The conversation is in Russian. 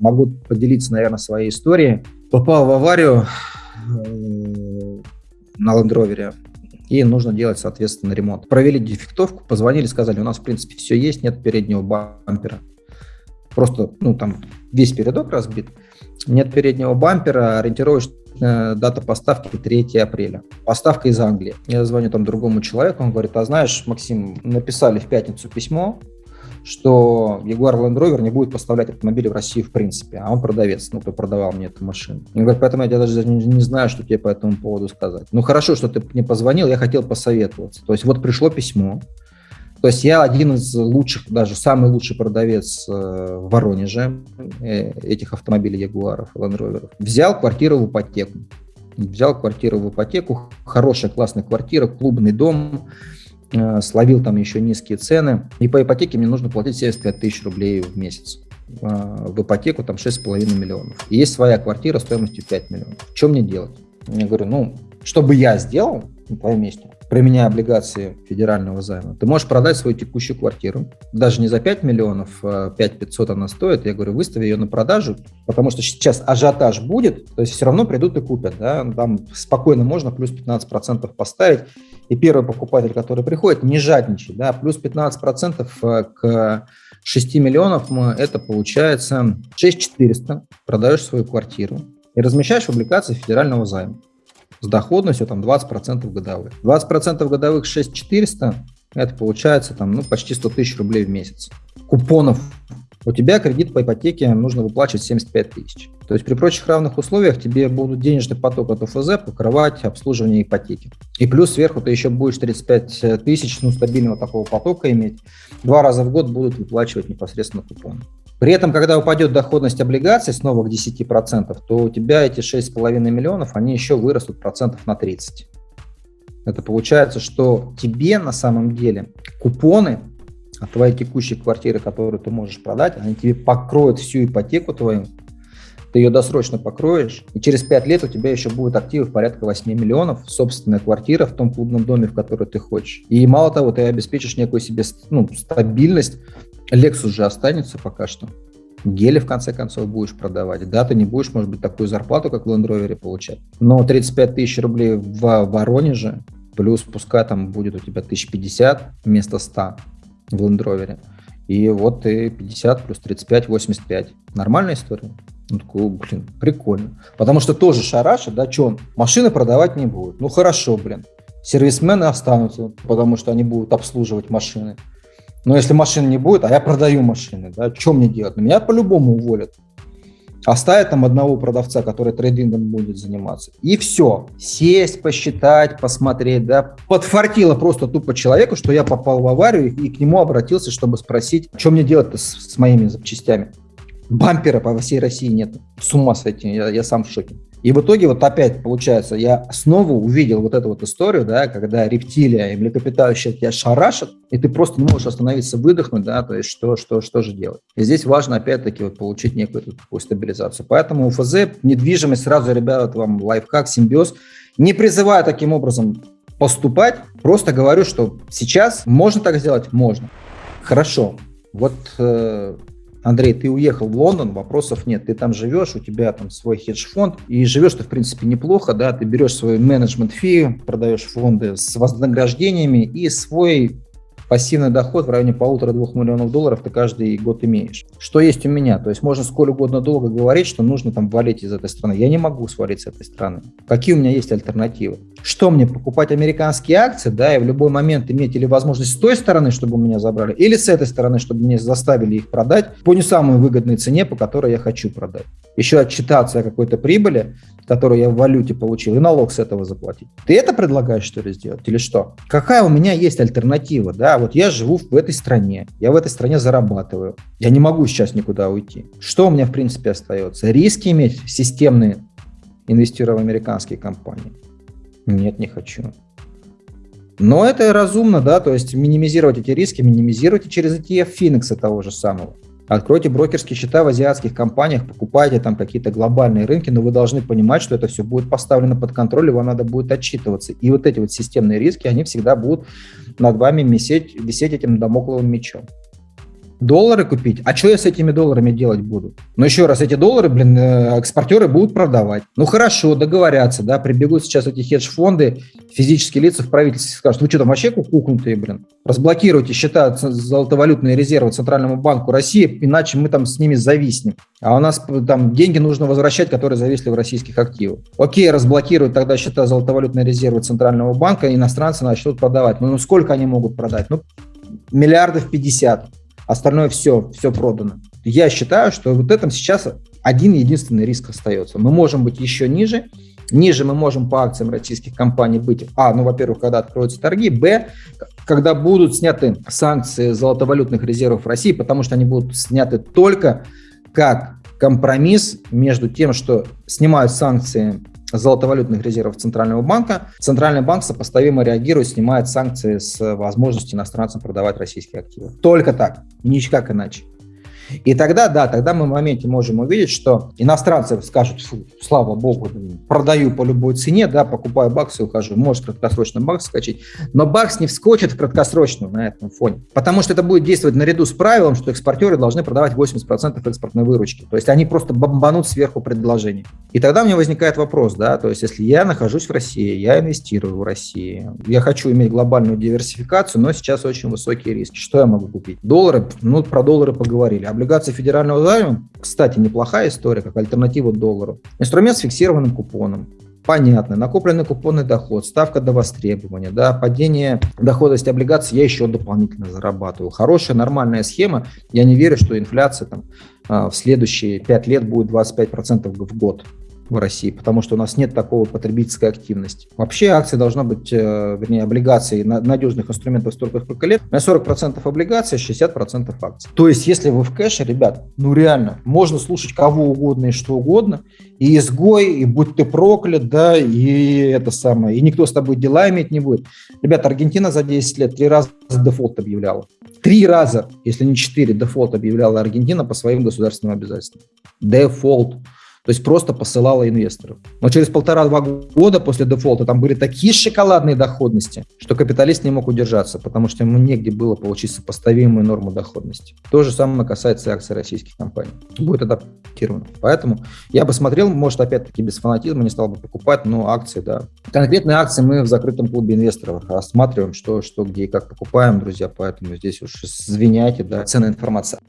Могу поделиться, наверное, своей историей. Попал в аварию э, на Land и нужно делать, соответственно, ремонт. Провели дефектовку, позвонили, сказали, у нас, в принципе, все есть, нет переднего бампера. Просто, ну, там весь передок разбит, нет переднего бампера, ориентировочная дата поставки 3 апреля. Поставка из Англии. Я звоню там другому человеку, он говорит, а знаешь, Максим, написали в пятницу письмо, что Jaguar Land Rover не будет поставлять автомобили в Россию в принципе, а он продавец, ну, кто продавал мне эту машину. Он говорит, поэтому я даже не, не знаю, что тебе по этому поводу сказать. Ну, хорошо, что ты мне позвонил, я хотел посоветоваться. То есть вот пришло письмо, то есть я один из лучших, даже самый лучший продавец э, в Воронеже э, этих автомобилей Ягуаров, Land Rover. Взял квартиру в ипотеку. Взял квартиру в ипотеку, хорошая, классная квартира, клубный дом, словил там еще низкие цены. И по ипотеке мне нужно платить 75 тысяч рублей в месяц. В ипотеку там 6,5 миллионов. И есть своя квартира стоимостью 5 миллионов. Что мне делать? Я говорю, ну, что бы я сделал на твоем месте? Применяя облигации федерального займа, ты можешь продать свою текущую квартиру, даже не за 5 миллионов, а 5 500 она стоит, я говорю, выстави ее на продажу, потому что сейчас ажиотаж будет, то есть все равно придут и купят, да, там спокойно можно плюс 15% поставить, и первый покупатель, который приходит, не жадничай, да, плюс 15% э, к 6 миллионов, это получается 6 400, продаешь свою квартиру и размещаешь в облигации федерального займа с доходностью там 20% годовых. 20% годовых 6400, это получается там, ну, почти 100 тысяч рублей в месяц. Купонов у тебя кредит по ипотеке нужно выплачивать 75 тысяч. То есть при прочих равных условиях тебе будут денежный поток от ОФЗ покрывать обслуживание ипотеки. И плюс сверху ты еще будешь 35 тысяч ну, стабильного такого потока иметь. Два раза в год будут выплачивать непосредственно купоны. При этом, когда упадет доходность облигаций снова к 10%, то у тебя эти 6,5 миллионов, они еще вырастут процентов на 30. Это получается, что тебе на самом деле купоны от твоей текущей квартиры, которую ты можешь продать, они тебе покроют всю ипотеку твою, ты ее досрочно покроешь, и через 5 лет у тебя еще будет активов порядка 8 миллионов, собственная квартира в том клубном доме, в который ты хочешь. И мало того, ты обеспечишь некую себе ну, стабильность Lexus же останется пока что. Гели, в конце концов, будешь продавать. Да, ты не будешь, может быть, такую зарплату, как в Land Rover, получать. Но 35 тысяч рублей в Воронеже, плюс пускай там будет у тебя 1050 вместо 100 в Land Rover. И вот ты 50 плюс 35, 85. Нормальная история? Ну, такой, блин, прикольно. Потому что тоже шарашит, да, что он машины продавать не будет. Ну, хорошо, блин. Сервисмены останутся, потому что они будут обслуживать машины. Но если машин не будет, а я продаю машины, да, что мне делать? Ну, меня по-любому уволят. Оставят там одного продавца, который трейдингом будет заниматься. И все. Сесть, посчитать, посмотреть. Да. Подфартило просто тупо человеку, что я попал в аварию и к нему обратился, чтобы спросить, что мне делать с, с моими запчастями. Бампера по всей России нет. С ума сойти, я, я сам в шоке. И в итоге вот опять получается, я снова увидел вот эту вот историю, да, когда рептилия и млекопитающие тебя шарашат, и ты просто не можешь остановиться, выдохнуть, да, то есть что, что, что же делать. И здесь важно опять-таки вот получить некую такую стабилизацию. Поэтому у ФЗ недвижимость сразу, ребят, вам лайфхак, симбиоз. Не призываю таким образом поступать, просто говорю, что сейчас можно так сделать, можно. Хорошо, вот э, Андрей, ты уехал в Лондон, вопросов нет. Ты там живешь, у тебя там свой хедж-фонд, и живешь ты, в принципе, неплохо, да, ты берешь свой менеджмент фи, продаешь фонды с вознаграждениями и свой пассивный доход в районе полутора-двух миллионов долларов ты каждый год имеешь. Что есть у меня? То есть можно сколь угодно долго говорить, что нужно там валить из этой страны. Я не могу свалить с этой страны. Какие у меня есть альтернативы? Что мне, покупать американские акции, да, и в любой момент иметь или возможность с той стороны, чтобы меня забрали, или с этой стороны, чтобы мне заставили их продать по не самой выгодной цене, по которой я хочу продать. Еще отчитаться о какой-то прибыли, которую я в валюте получил, и налог с этого заплатить. Ты это предлагаешь, что ли, сделать или что? Какая у меня есть альтернатива, да? Вот я живу в этой стране, я в этой стране зарабатываю, я не могу сейчас никуда уйти. Что у меня, в принципе, остается? Риски иметь системные, инвестируя в американские компании? Нет, не хочу. Но это разумно, да, то есть минимизировать эти риски, минимизируйте через ETF Phoenix того же самого. Откройте брокерские счета в азиатских компаниях, покупайте там какие-то глобальные рынки, но вы должны понимать, что это все будет поставлено под контроль, и вам надо будет отчитываться. И вот эти вот системные риски, они всегда будут над вами висеть, висеть этим домокловым мечом. Доллары купить. А что я с этими долларами делать буду? Ну, еще раз, эти доллары, блин, э, экспортеры будут продавать. Ну, хорошо, договорятся, да, прибегут сейчас эти хедж-фонды, физические лица в правительстве скажут, вы что там вообще кукнутые, блин? Разблокируйте счета золотовалютные резервы Центральному банку России, иначе мы там с ними зависнем. А у нас там деньги нужно возвращать, которые зависли в российских активах. Окей, разблокируют тогда счета золотовалютные резервы Центрального банка, иностранцы начнут продавать. Ну, ну сколько они могут продать? Ну, миллиардов 50. Остальное все, все продано. Я считаю, что вот этом сейчас один единственный риск остается. Мы можем быть еще ниже, Ниже мы можем по акциям российских компаний быть, а, ну, во-первых, когда откроются торги, б, когда будут сняты санкции золотовалютных резервов России, потому что они будут сняты только как компромисс между тем, что снимают санкции золотовалютных резервов Центрального банка, Центральный банк сопоставимо реагирует, снимает санкции с возможностью иностранцам продавать российские активы. Только так, никак иначе. И тогда, да, тогда мы в моменте можем увидеть, что иностранцы скажут, Фу, слава богу, продаю по любой цене, да, покупаю баксы, ухожу, может краткосрочно бакс скачать, но бакс не вскочит краткосрочную на этом фоне, потому что это будет действовать наряду с правилом, что экспортеры должны продавать 80% экспортной выручки, то есть они просто бомбанут сверху предложений. И тогда у меня возникает вопрос, да, то есть если я нахожусь в России, я инвестирую в России, я хочу иметь глобальную диверсификацию, но сейчас очень высокие риски, что я могу купить? Доллары, ну про доллары поговорили, облигации федерального займа, кстати, неплохая история, как альтернатива доллару. Инструмент с фиксированным купоном. Понятно, накопленный купонный доход, ставка до востребования, да, падение доходности облигаций я еще дополнительно зарабатываю. Хорошая, нормальная схема. Я не верю, что инфляция там, а, в следующие 5 лет будет 25% в год в России, потому что у нас нет такого потребительской активности. Вообще акции должна быть, э, вернее, облигации надежных инструментов столько, сколько лет. На 40% облигаций, 60% акций. То есть, если вы в кэше, ребят, ну реально, можно слушать кого угодно и что угодно, и изгой, и будь ты проклят, да, и это самое, и никто с тобой дела иметь не будет. Ребята, Аргентина за 10 лет три раза дефолт объявляла. Три раза, если не четыре, дефолт объявляла Аргентина по своим государственным обязательствам. Дефолт. То есть просто посылала инвесторов. Но через полтора-два года после дефолта там были такие шоколадные доходности, что капиталист не мог удержаться, потому что ему негде было получить сопоставимую норму доходности. То же самое касается акций российских компаний. Будет адаптировано. Поэтому я бы смотрел, может, опять-таки без фанатизма, не стал бы покупать, но акции, да. Конкретные акции мы в закрытом клубе инвесторов рассматриваем, что, что где и как покупаем, друзья, поэтому здесь уж извиняйте, да, ценная информация.